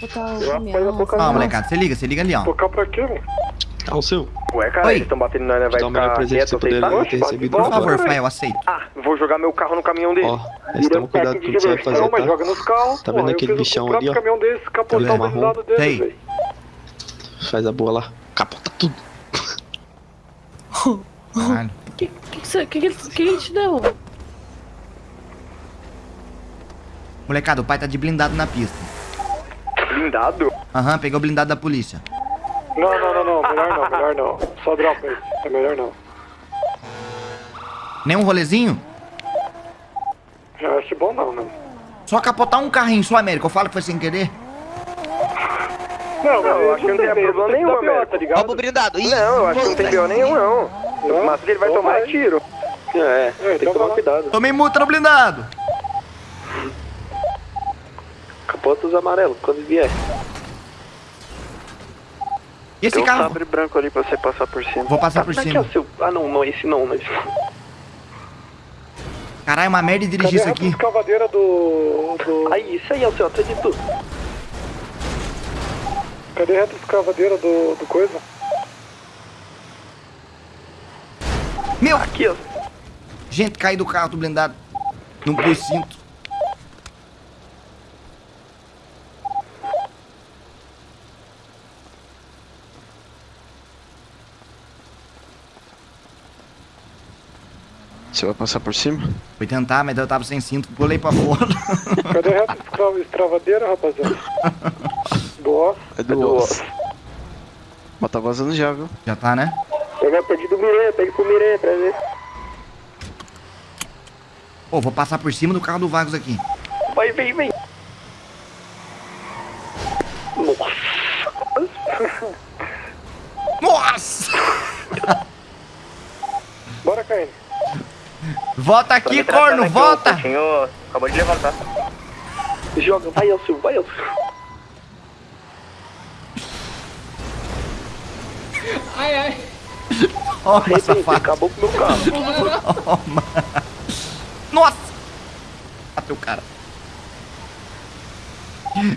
capotar o Eu caminhão. apoio a boca fazer Ó, Não. molecada, você liga, você liga ali, ó. Tocar pra quê, mano? Ah, o seu. Ué, cara, Oi. eles estão batendo né? Vai Dá o melhor ficar poderia aceitar? ter recebido. Por favor, pai, eu aceito. Ah, vou jogar meu carro no caminhão dele. Ó, mas toma cuidado com o que você vai fazer, tá? joga nos carros. Tá vendo aquele bichão ali, ó? caminhão desse, capotar Tá o blindado dele, Sei. velho. Faz a boa lá. Capota tudo. Caralho. Que que, que, que, que ele te deu? Molecada, o pai tá de blindado na pista. Blindado? Aham, pegou o blindado da polícia. Não, não, não, não, melhor não, melhor não. Só dropa aí. É melhor não. Nem um rolezinho? Eu acho bom não, né? Só capotar um carrinho só, América. Eu falo que foi sem querer. Não, Não, eu acho que não tem problema nenhum, Américo. tá ligado? Roubo blindado. Ih, Não, eu acho que não tem B.O. nenhum, não. Mas ele vai tomar vai. é tiro. É, É, tem que então tomar cuidado. Tomei multa no blindado. Capota os amarelos quando vier. E esse Tem um carro? sabre branco ali pra você passar por cima. Vou passar por Como é cima. é seu... Ah, não, não, esse não, mas... Caralho, uma merda dirigir isso aqui. escavadeira do... do... Aí, isso aí é o seu, atrás de tudo. Cadê a reta escavadeira do, do coisa? Meu, Aqui, ó. gente, caí do carro do blindado. Não pus cinto. Você vai passar por cima? Fui tentar, mas eu tava sem cinto. Pulei pra fora. Cadê a reta escra- escavadeira, rapaziada? Boa. É do osso. Mas tá vazando já, viu? Já tá, né? Eu já perdi do Miranha, pega pro Miranha pra ver. Pô, vou passar por cima do carro do Vagos aqui. Vai, vem, vem. Nossa! Volta aqui, corno, volta! Senhor, acabou de levantar. Joga, vai, Elcio, vai, Elcio. Ó, Arrebenta, safado. acabou com o meu carro. Nossa! Bateu o cara.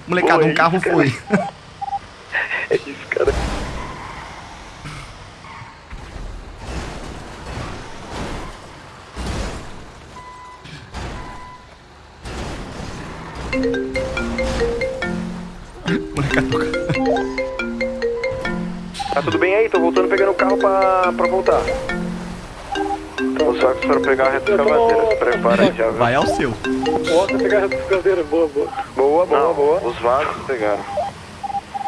Molecada, um carro isso, foi. É isso, cara. Molecada, o carro. Tá tudo bem aí? Tô voltando pegando o carro pra, pra voltar. Os sacos foram pegar a reta escavadeira. Se prepara aí já, viu? Vai ao seu. Volta pegar a reta escavadeira. Boa, boa. Boa, boa, Não, boa. os vagos pegaram.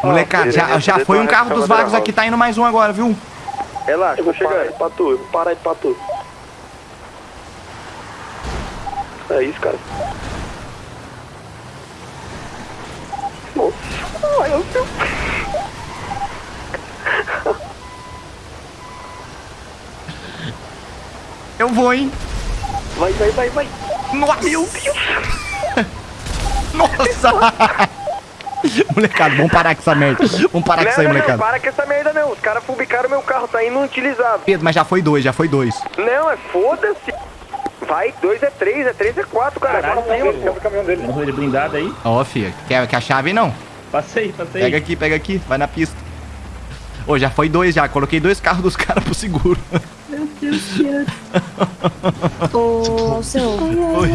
Molecada, já, já foi um carro dos Vagos aqui, tá indo mais um agora, viu? Relaxa, Eu vou chegando. aí pra tu, eu vou parar aí pra tu. É isso, cara. Eu vou, hein? Vai, vai, vai, vai. Nossa! Meu Deus! Nossa! molecada, vamos parar com essa merda. Vamos parar com isso Não, aí, não, não, molecada. para com essa merda não. Os caras fubicaram meu carro, tá inutilizável. Pedro, mas já foi dois, já foi dois. Não, é foda-se. Vai, dois é três, é três é quatro, cara. Caralho, Agora tem tem o caminhão dele. Morreu ele blindado aí. Ó, filha, quer, quer a chave não? Passei, passei. Pega aqui, pega aqui, vai na pista. Ô, já foi dois já, coloquei dois carros dos caras pro seguro. Ô, seu. Oi.